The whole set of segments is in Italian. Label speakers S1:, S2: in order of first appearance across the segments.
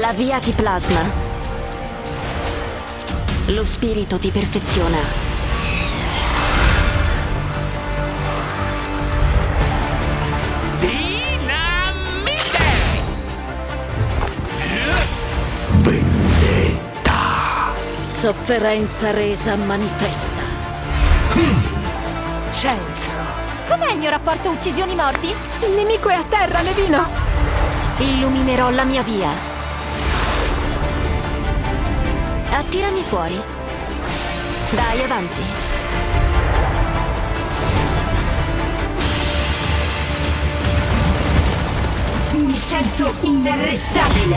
S1: La via ti plasma. Lo spirito ti perfeziona.
S2: Dinamite!
S1: Sofferenza resa manifesta.
S3: Centro. Com'è il mio rapporto uccisioni morti? Il nemico è a terra, Nevino.
S1: Illuminerò la mia via. Attirami fuori. Dai, avanti.
S4: Mi sento inarrestabile.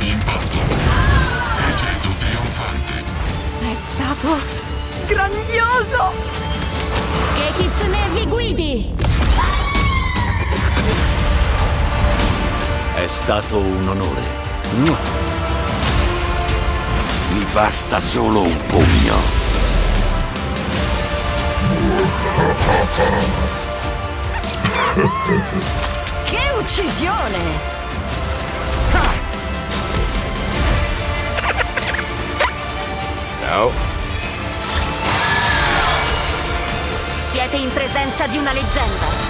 S5: Impatto. Crescendo trionfante.
S3: È stato grandioso.
S1: Che Kitsune vi guidi!
S6: È stato un onore. Mi basta solo un pugno.
S1: Che uccisione!
S6: Ciao.
S1: Siete in presenza di una leggenda.